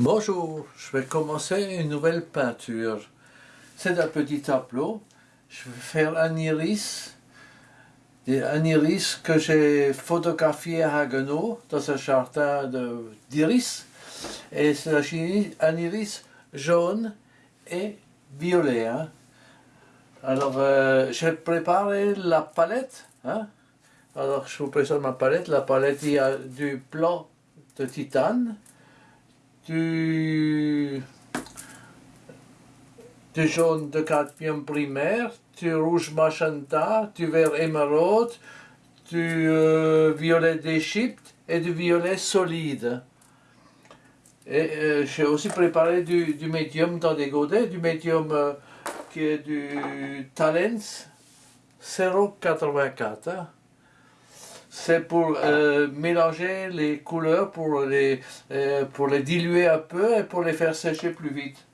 Bonjour, je vais commencer une nouvelle peinture. C'est un petit tableau. Je vais faire un iris, un iris que j'ai photographié à Haguenau dans un jardin d'iris. Et c'est un iris jaune et violet. Hein. Alors, euh, j'ai préparé la palette. Hein. Alors, je vous présente ma palette. La palette, il y a du blanc de titane, du, jaune de cadmium primaire, du rouge magenta, du vert émeraude, du euh, violet d'Égypte et du violet solide. Et euh, j'ai aussi préparé du, médium dans des godets, du médium euh, qui est du Talens 084 c'est pour euh, mélanger les couleurs, pour les, euh, pour les diluer un peu et pour les faire sécher plus vite.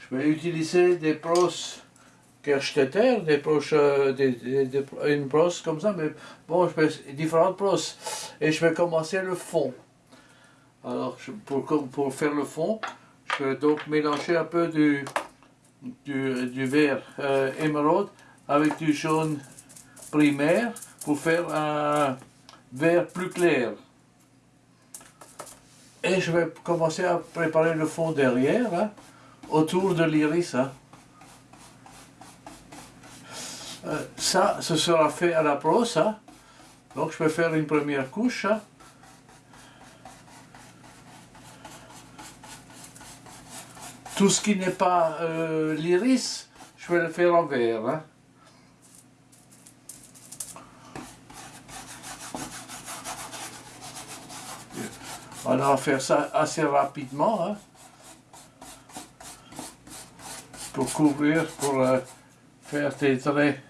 Je vais utiliser des brosses Kerstetter, des brosses, euh, une brosse comme ça, mais bon, différentes brosses. Et je vais commencer le fond. Alors, pour, pour faire le fond, je vais donc mélanger un peu du, du, du vert émeraude avec du jaune primaire pour faire un vert plus clair. Et je vais commencer à préparer le fond derrière, hein, autour de l'iris. Hein. Euh, ça, ce sera fait à la brosse. Hein. Donc je vais faire une première couche. Tout ce qui n'est pas euh, l'iris, je vais le faire en vert. On va faire ça assez rapidement. Hein, pour couvrir, pour euh, faire des traits.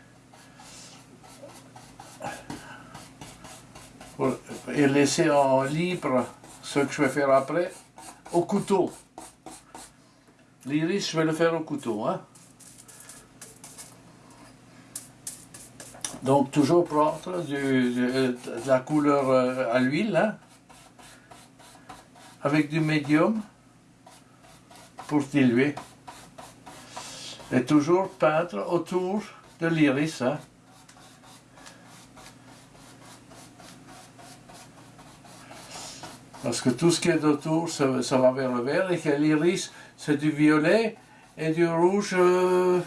et laisser en libre ce que je vais faire après au couteau. L'iris, je vais le faire au couteau. Hein. Donc toujours prendre de la couleur euh, à l'huile. Hein avec du médium pour diluer. Et toujours peindre autour de l'iris. Hein. Parce que tout ce qui est autour, ça, va vers le vert, et que l'iris, c'est du violet et du rouge, euh,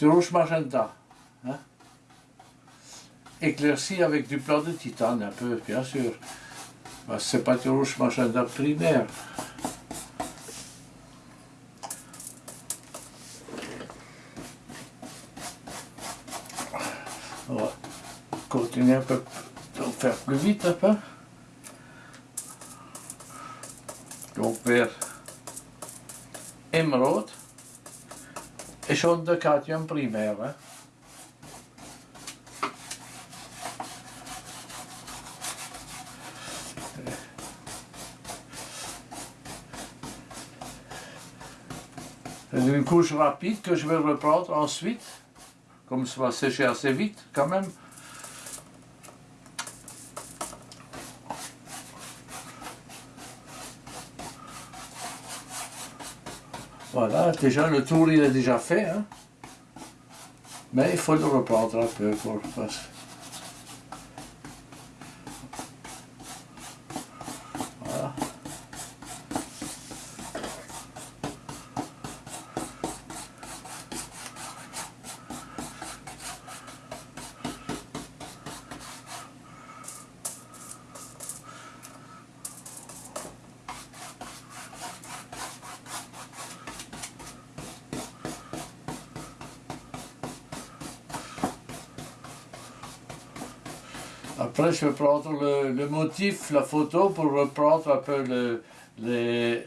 du rouge magenta. Hein. Éclairci avec du blanc de titane, un peu, bien sûr. C'est pas toujours magenta primaire. On va continuer un peu, faire plus vite un peu. Donc vers émeraude et jaune de cadmium primaire. Hein. Couche rapide que je vais reprendre ensuite, comme ça va sécher assez vite quand même. Voilà, déjà le tour il est déjà fait, hein. mais il faut le reprendre un peu pour Après, je vais prendre le, motif, la photo, pour reprendre un peu les,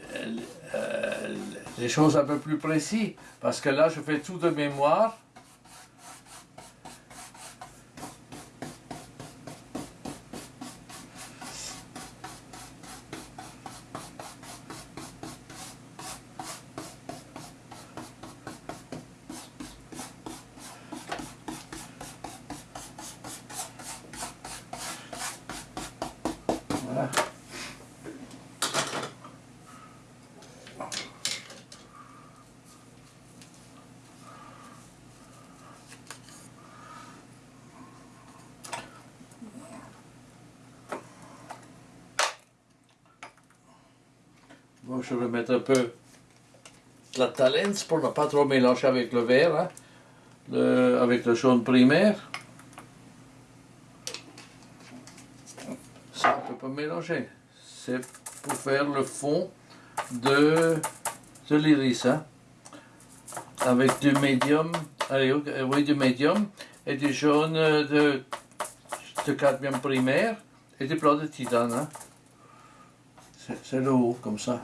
les choses un peu plus précises. Parce que là, je fais tout de mémoire. Je vais mettre un peu de la talence pour ne pas trop mélanger avec le vert, hein. Avec le jaune primaire. Ça, on peut pas mélanger. C'est pour faire le fond de, de l'iris. hein. Avec du médium, euh, oui, du médium et du jaune euh, de, de cadmium primaire et du blanc de titane. hein. C'est le haut, comme ça.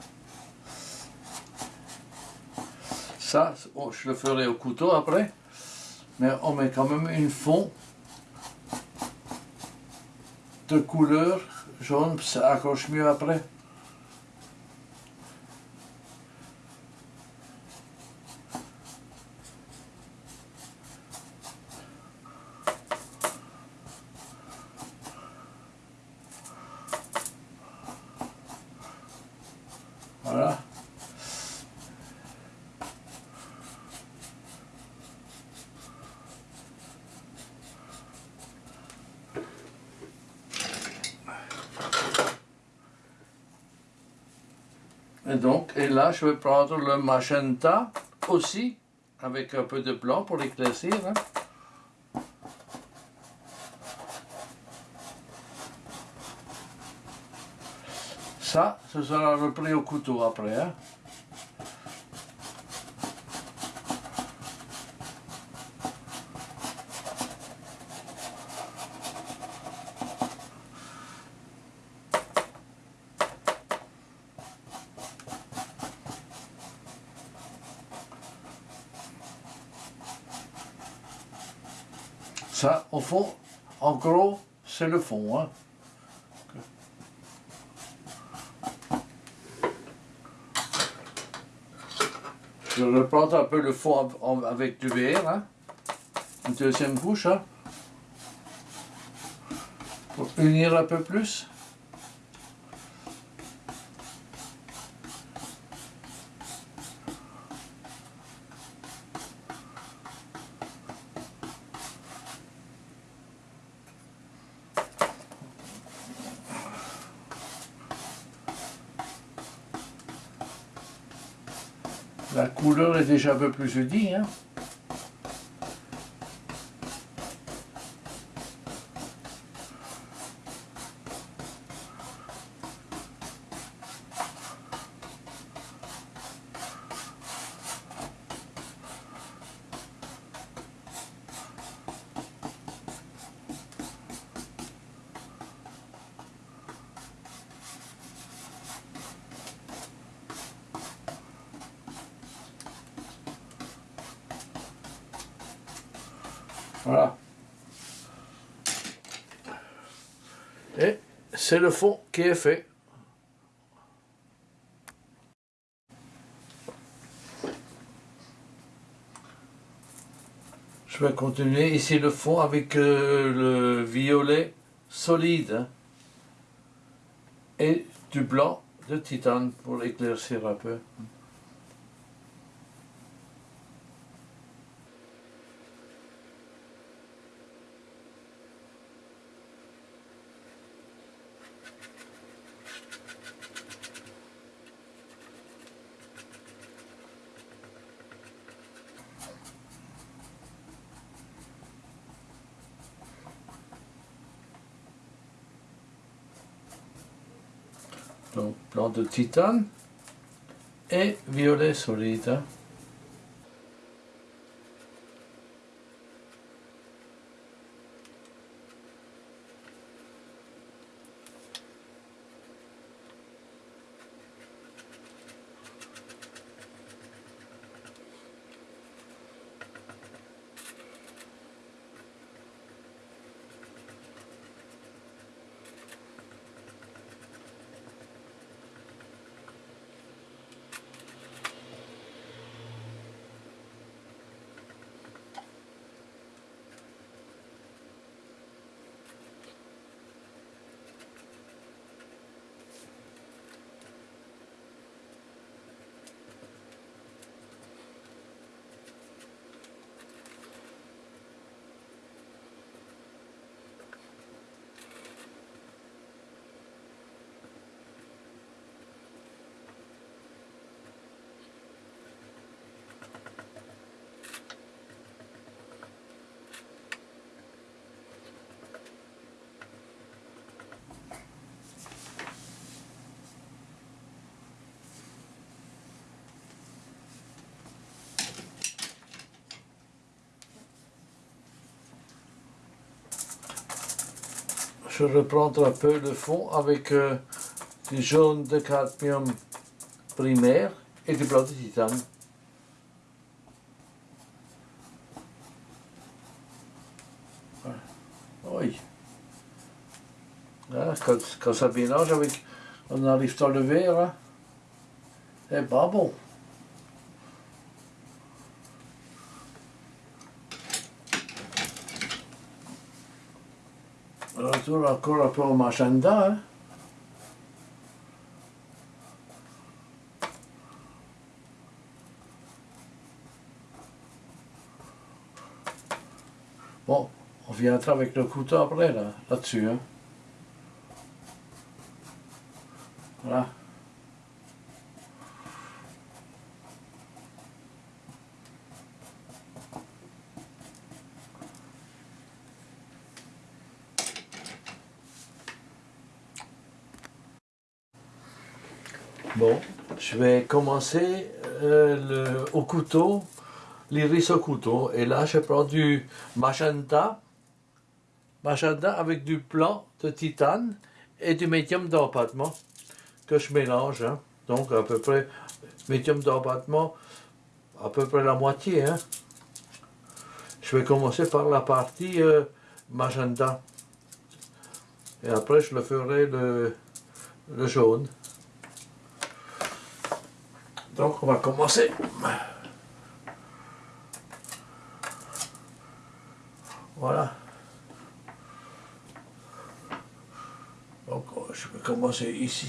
Ça, je le ferai au couteau après. Mais on met quand même une fond de couleur jaune, ça accroche mieux après. Voilà. Et donc, et là, je vais prendre le magenta aussi, avec un peu de blanc pour l'éclaircir. hein. Ça, ce sera repris au couteau après. hein. Ça, au en gros, c'est le fond. hein. Je replante un peu le fond avec du verre. hein. Une deuxième couche. hein. Pour unir un peu plus. La couleur est déjà un peu plus unie. Hein. Voilà. Et c'est le fond qui est fait. Je vais continuer ici le fond avec euh, le violet solide hein, et du blanc de titane pour éclaircir un peu. Donc blanc de titane je reprends un peu le fond avec euh, du jaune de cadmium primaire et du blanc de titane. Oui. quand, ça mélange avec, on arrive dans le verre, hein. c'est pas bon. Retour encore un peu au magenta. Hein. Bon, on viendra avec le couteau après, là, là-dessus. Hein. Voilà. Bon, je vais commencer euh, au couteau, l'iris au couteau. Et là, je prends du magenta, magenta avec du blanc de titane et du médium d'empattement que je mélange. Hein. Donc, à peu près, médium d'empattement, à peu près la moitié. Hein. Je vais commencer par la partie euh, magenta. Et après, je le ferai le, le jaune. Donc on va commencer. Voilà. Donc je vais commencer ici.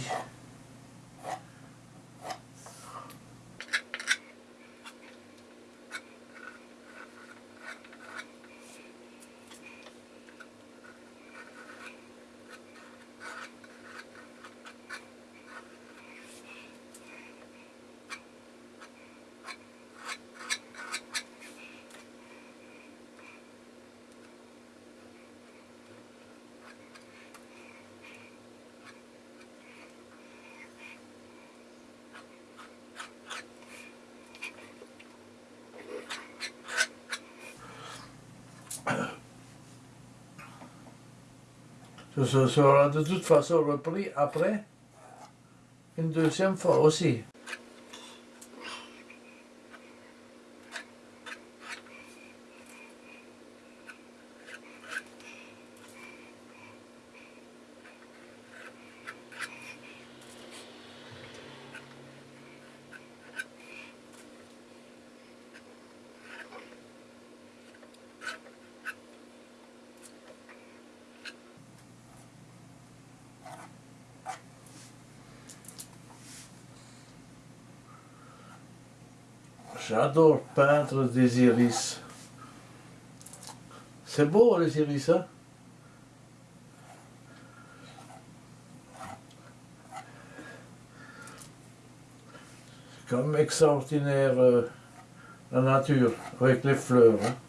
Ce sera de toute façon repris après, une deuxième fois aussi. J'adore peindre des iris. C'est beau les iris, hein? Comme extraordinaire euh, la nature avec les fleurs. Hein?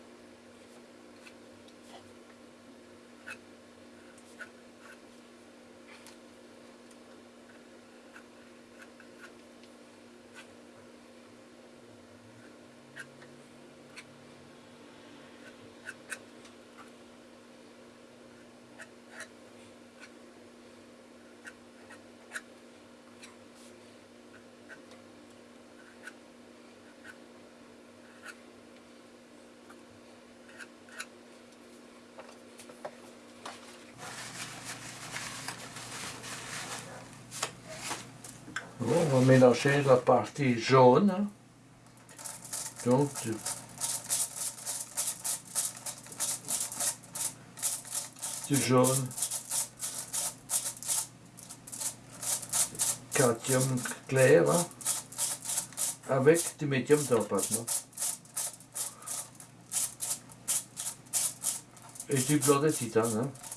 On va mélanger la partie jaune. Donc, du, du jaune. Cadmium clair. hein, avec du médium d'empattement. Et du blanc de titane. hein.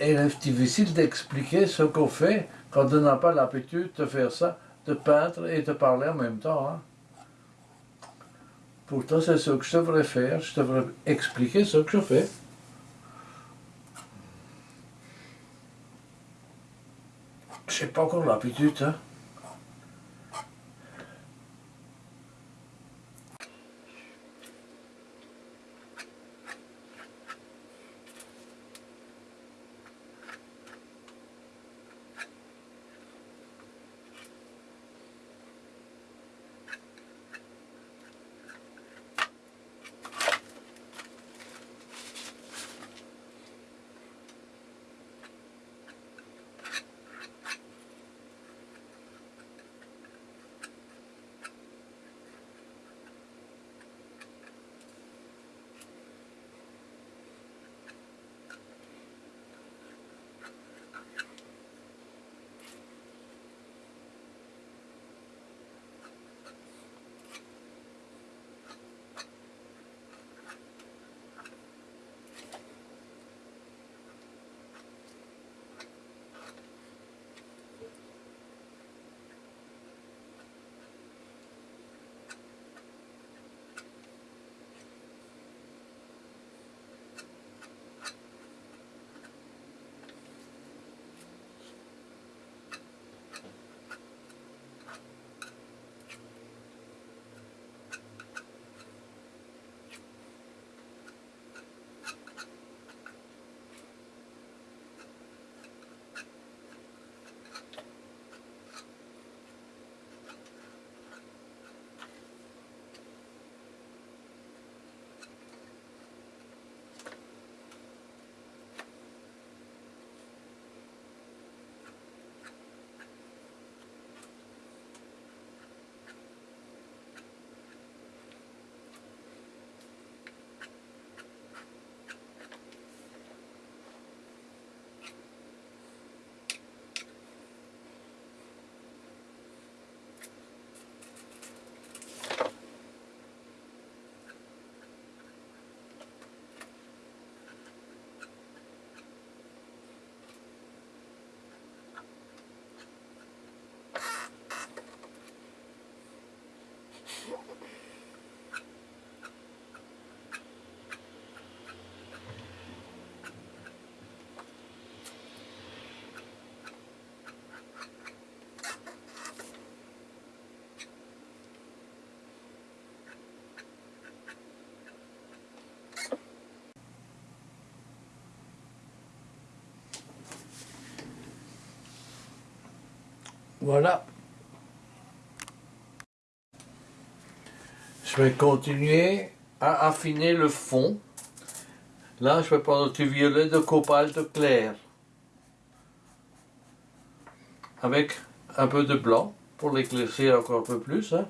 Et c'est difficile d'expliquer ce qu'on fait quand on n'a pas l'habitude de faire ça, de peindre et de parler en même temps. hein. Pourtant, c'est ce que je devrais faire. Je devrais expliquer ce que je fais. Je n'ai pas encore l'habitude. Hein. Voilà. Je vais continuer à affiner le fond. Là, je vais prendre du violet de cobalt clair. Avec un peu de blanc pour l'éclaircir encore un peu plus. hein.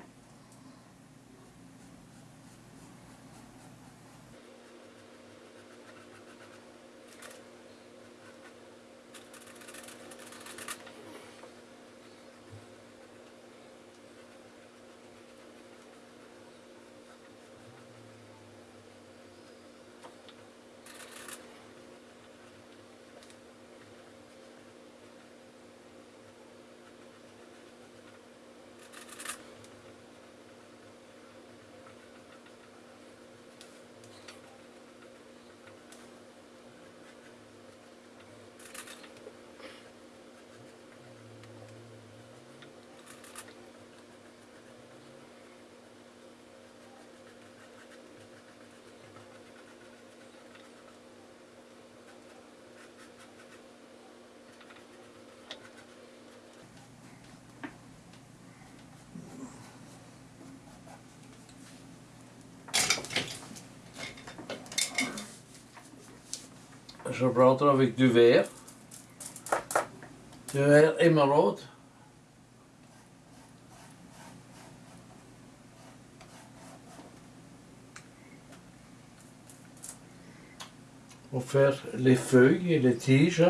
Je rentre avec du verre. Du verre émeraude. Pour faire les feuilles et les tiges.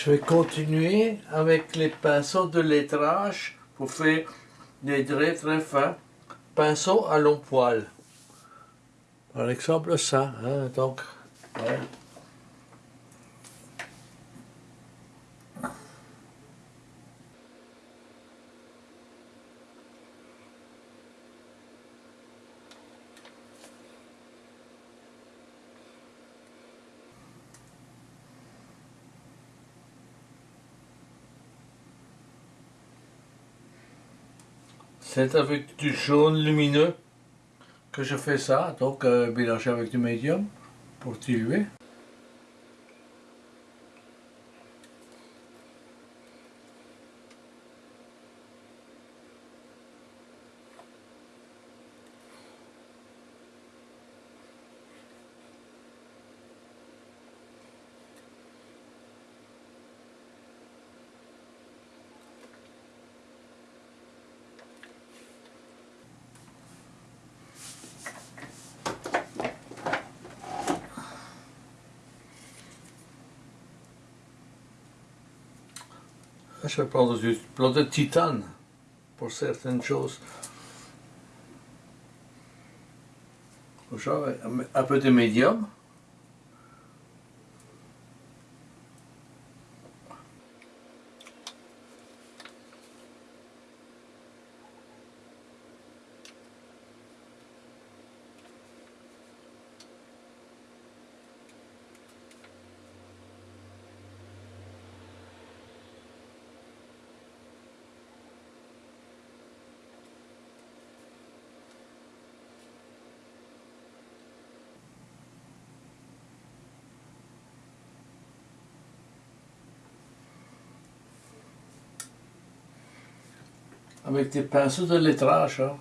Je vais continuer avec les pinceaux de lettrage pour faire des traits très fins. Pinceau à long poil. Par exemple ça. Hein, donc. C'est avec du jaune lumineux que je fais ça, donc euh, mélangé avec du médium pour diluer. Je vais prendre du plomb de titane pour certaines choses. Un peu de médium. Avec des pinceaux de lettrage. Hein.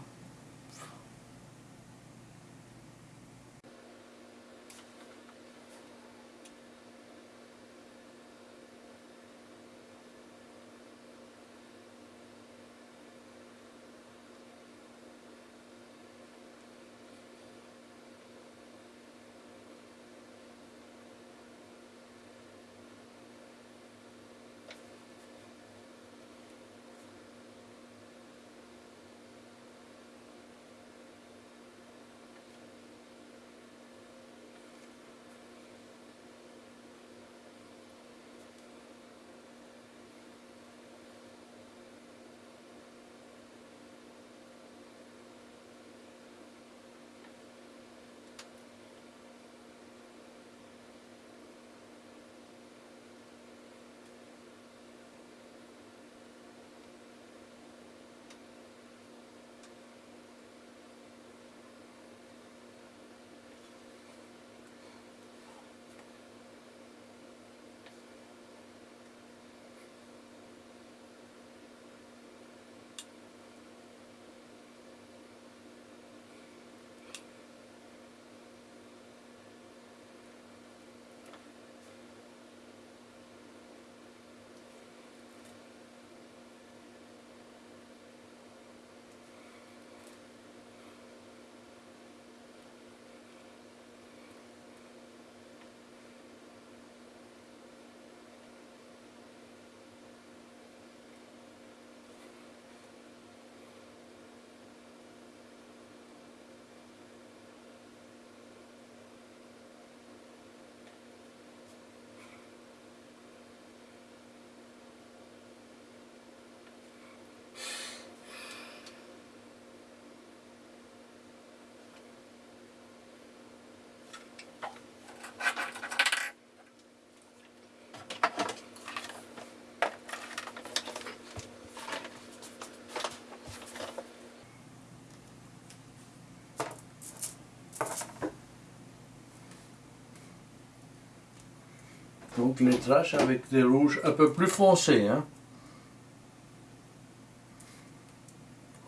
Donc les traces avec des rouges un peu plus foncés. Hein.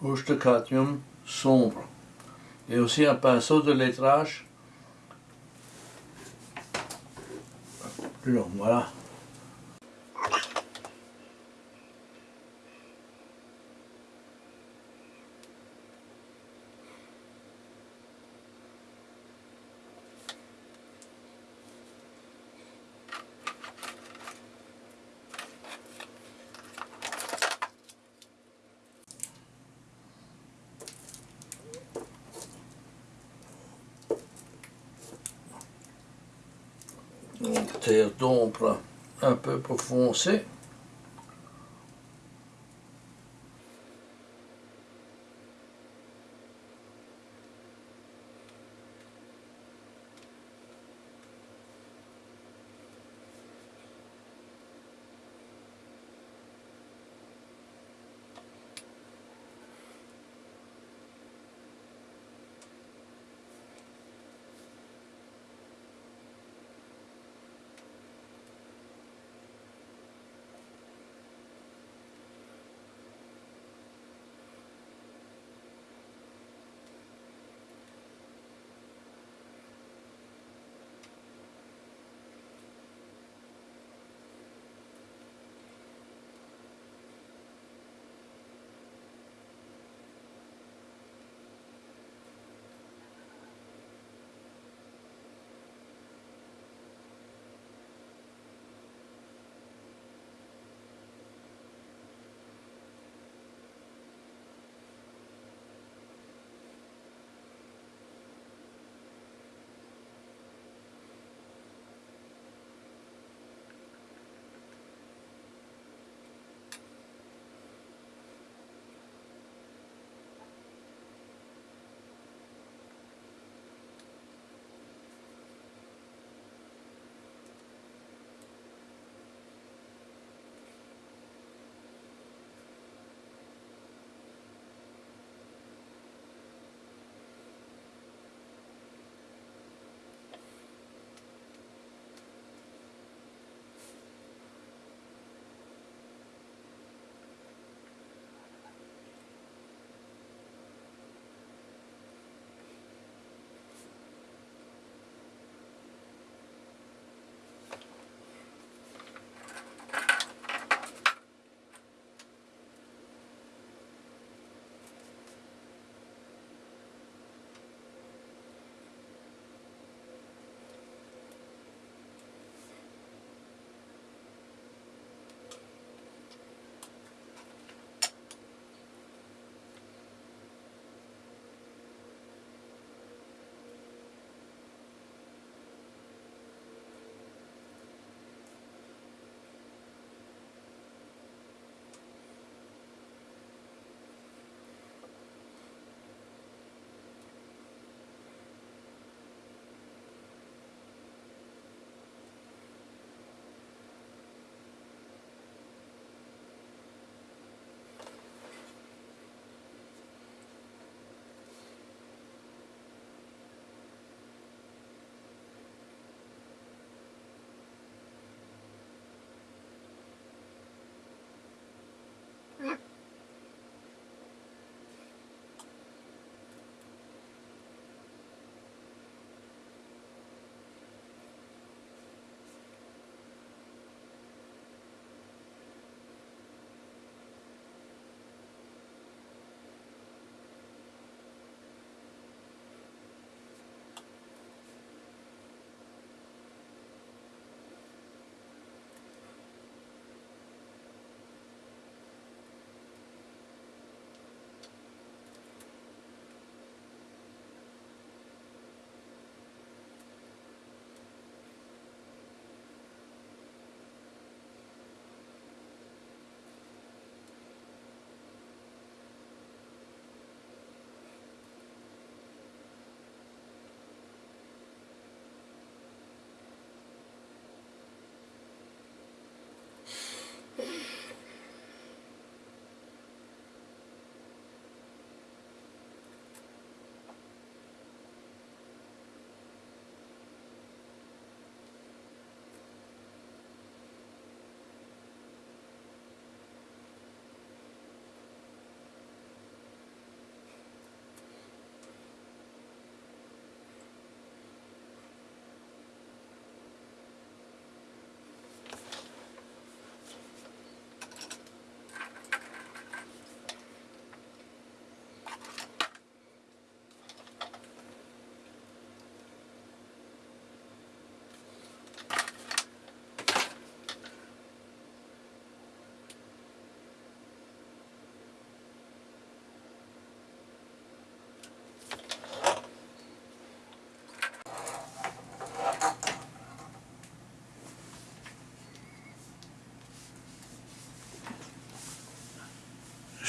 Rouge de cadmium sombre. Et aussi un pinceau de lettrage long. Voilà. Terre d'ombre un peu pour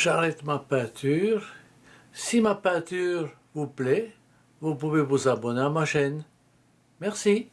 j'arrête ma peinture. Si ma peinture vous plaît, vous pouvez vous abonner à ma chaîne. Merci.